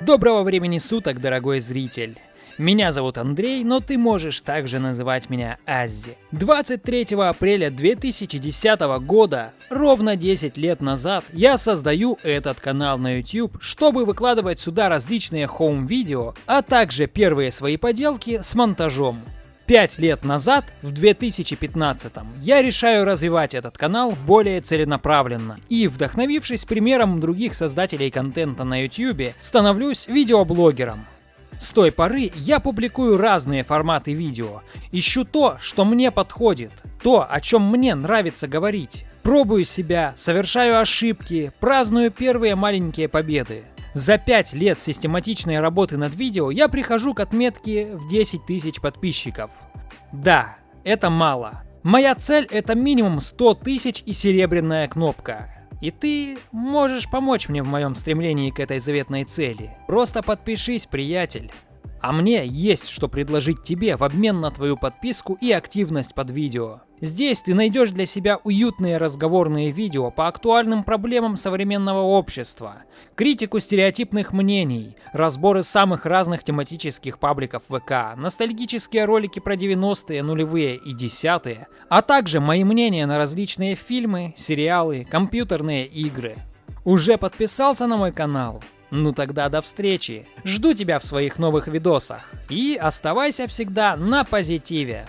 Доброго времени суток, дорогой зритель! Меня зовут Андрей, но ты можешь также называть меня Аззи. 23 апреля 2010 года, ровно 10 лет назад, я создаю этот канал на YouTube, чтобы выкладывать сюда различные хоум-видео, а также первые свои поделки с монтажом. Пять лет назад, в 2015 я решаю развивать этот канал более целенаправленно и, вдохновившись примером других создателей контента на YouTube, становлюсь видеоблогером. С той поры я публикую разные форматы видео, ищу то, что мне подходит, то, о чем мне нравится говорить. Пробую себя, совершаю ошибки, праздную первые маленькие победы. За 5 лет систематичной работы над видео я прихожу к отметке в 10 тысяч подписчиков. Да, это мало. Моя цель это минимум 100 тысяч и серебряная кнопка. И ты можешь помочь мне в моем стремлении к этой заветной цели. Просто подпишись, приятель. А мне есть что предложить тебе в обмен на твою подписку и активность под видео. Здесь ты найдешь для себя уютные разговорные видео по актуальным проблемам современного общества, критику стереотипных мнений, разборы самых разных тематических пабликов ВК, ностальгические ролики про 90-е, нулевые и десятые, а также мои мнения на различные фильмы, сериалы, компьютерные игры. Уже подписался на мой канал? Ну тогда до встречи. Жду тебя в своих новых видосах. И оставайся всегда на позитиве.